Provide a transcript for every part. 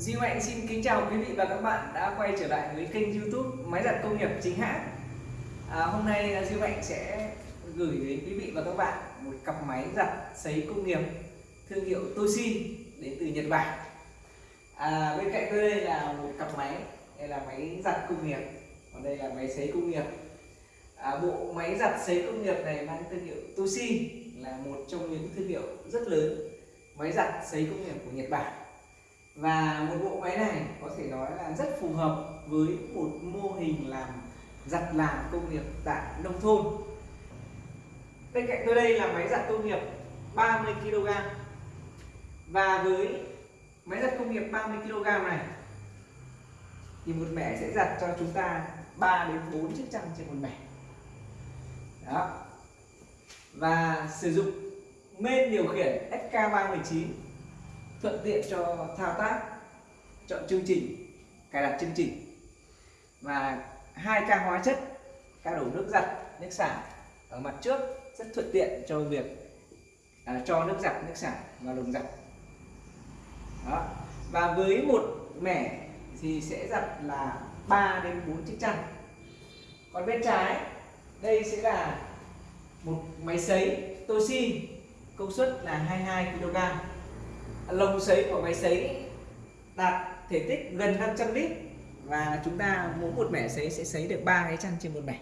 Duy Mạnh xin kính chào quý vị và các bạn đã quay trở lại với kênh youtube Máy giặt công nghiệp chính hãng. À, Hôm nay à, Duy Mạnh sẽ gửi đến quý vị và các bạn một cặp máy giặt sấy công nghiệp thương hiệu Toshi đến từ Nhật Bản. À, Bên cạnh tôi đây là một cặp máy đây là máy giặt công nghiệp còn đây là máy sấy công nghiệp. À, Bộ máy giặt sấy công nghiệp này mang thương hiệu Toshi là một trong những thương hiệu rất lớn máy giặt sấy công nghiệp của Nhật Bản và một bộ máy này có thể nói là rất phù hợp với một mô hình làm giặt làm công nghiệp tại nông thôn. Bên cạnh tôi đây là máy giặt công nghiệp 30 kg và với máy giặt công nghiệp 30 kg này, thì một mẻ sẽ giặt cho chúng ta 3 đến 4 chiếc chăn trên một mẻ. Đó. Và sử dụng main điều khiển SK319 thuận tiện cho thao tác chọn chương trình cài đặt chương trình. Và hai ca hóa chất ca đổ nước giặt nước xả ở mặt trước rất thuận tiện cho việc à, cho nước giặt nước xả vào lồng giặt. Đó. Và với một mẻ thì sẽ giặt là 3 đến 4 chiếc chăn. Còn bên trái đây sẽ là một máy sấy Toshi công suất là 22 kg lồng sấy của máy sấy đạt thể tích gần 500 lít. Và chúng ta mỗi một mẻ sấy sẽ sấy được ba cái chăn trên một mẻ.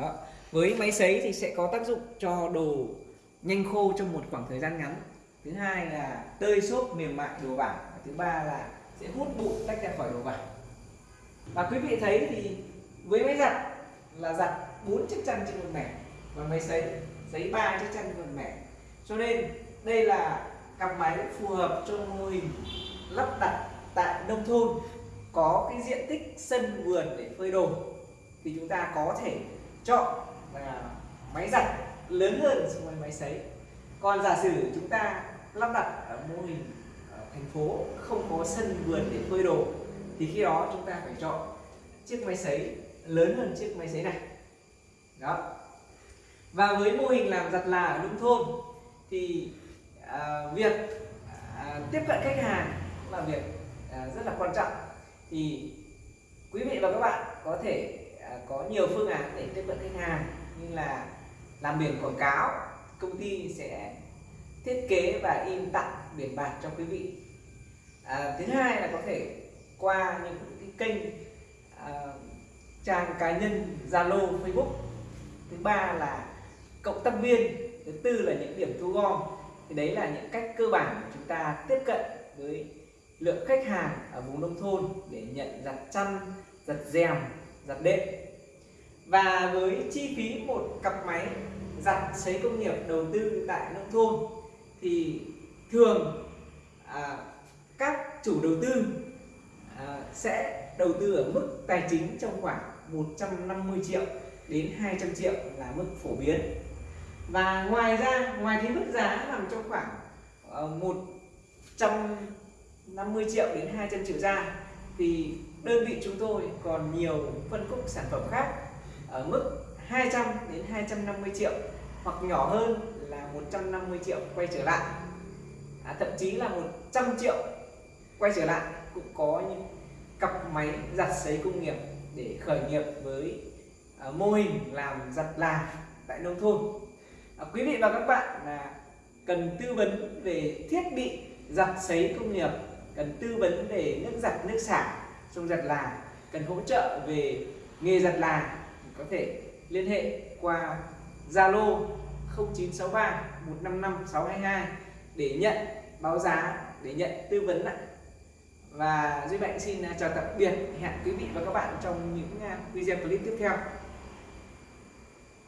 Đó. với máy sấy thì sẽ có tác dụng cho đồ nhanh khô trong một khoảng thời gian ngắn. Thứ hai là tơi xốp mềm mại đồ vải. Thứ ba là sẽ hút bụi tách ra khỏi đồ vải. Và quý vị thấy thì với máy giặt là giặt bốn chiếc chăn trên một mẻ và máy sấy sấy ba chiếc chăn trên một mẻ. Cho nên đây là cặp máy phù hợp cho mô hình lắp đặt tại nông thôn, có cái diện tích sân vườn để phơi đồ. Thì chúng ta có thể chọn là máy giặt lớn hơn so với máy sấy. Còn giả sử chúng ta lắp đặt ở mô hình ở thành phố, không có sân vườn để phơi đồ, thì khi đó chúng ta phải chọn chiếc máy sấy lớn hơn chiếc máy sấy này. Đó. Và với mô hình làm giặt là ở nông thôn, thì việc à, tiếp cận khách hàng là việc à, rất là quan trọng. Thì quý vị và các bạn có thể à, có nhiều phương án để tiếp cận khách hàng như là làm biển quảng cáo công ty sẽ thiết kế và in tặng biển bạc cho quý vị. À, thứ hai là có thể qua những cái kênh à, trang cá nhân Zalo Facebook. Thứ ba là cộng tác viên. Thứ tư là những điểm thu gom thì đấy là những cách cơ bản của chúng ta tiếp cận với lượng khách hàng ở vùng nông thôn để nhận giặt chăn giặt rèm giặt đệm. Và với chi phí một cặp máy giặt sấy công nghiệp đầu tư tại nông thôn thì thường à, các chủ đầu tư à, sẽ đầu tư ở mức tài chính trong khoảng 150 triệu đến 200 triệu là mức phổ biến và ngoài ra ngoài cái mức giá nằm trong khoảng ờ, một trăm năm mươi triệu đến 200 triệu ra thì đơn vị chúng tôi còn nhiều phân khúc sản phẩm khác ở mức 200 đến 250 triệu hoặc nhỏ hơn là 150 triệu quay trở lại. À, thậm chí là 100 triệu quay trở lại cũng có những cặp máy giặt sấy công nghiệp để khởi nghiệp với ờ, mô hình làm giặt là tại nông thôn à, quý vị và các bạn là cần tư vấn về thiết bị giặt sấy công nghiệp cần tư vấn về nước giặt nước xả trong giặt là cần hỗ trợ về nghề giặt là có thể liên hệ qua Zalo 0963 155 622 để nhận báo giá để nhận tư vấn ạ. Và Duy Mạnh xin à, chào tạm biệt hẹn quý vị và các bạn trong những à, video clip tiếp theo.